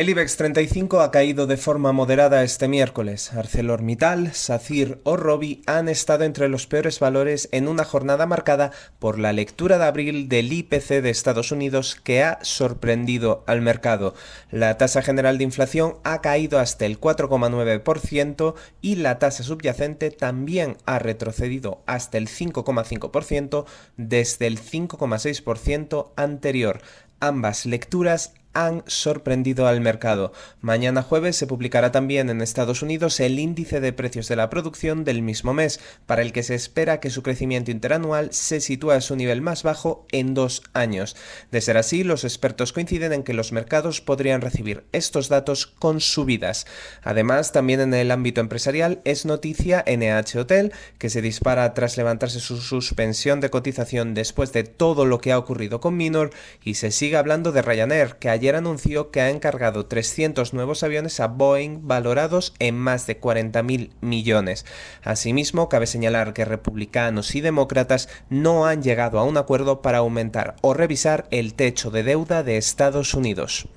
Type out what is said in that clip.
El IBEX 35 ha caído de forma moderada este miércoles. ArcelorMittal, SACIR o Robi han estado entre los peores valores en una jornada marcada por la lectura de abril del IPC de Estados Unidos que ha sorprendido al mercado. La tasa general de inflación ha caído hasta el 4,9% y la tasa subyacente también ha retrocedido hasta el 5,5% desde el 5,6% anterior. Ambas lecturas han sorprendido al mercado. Mañana jueves se publicará también en Estados Unidos el índice de precios de la producción del mismo mes, para el que se espera que su crecimiento interanual se sitúe a su nivel más bajo en dos años. De ser así, los expertos coinciden en que los mercados podrían recibir estos datos con subidas. Además, también en el ámbito empresarial es noticia NH Hotel, que se dispara tras levantarse su suspensión de cotización después de todo lo que ha ocurrido con Minor y se sigue hablando de Ryanair, que ayer anunció que ha encargado 300 nuevos aviones a Boeing valorados en más de 40.000 millones. Asimismo, cabe señalar que republicanos y demócratas no han llegado a un acuerdo para aumentar o revisar el techo de deuda de Estados Unidos.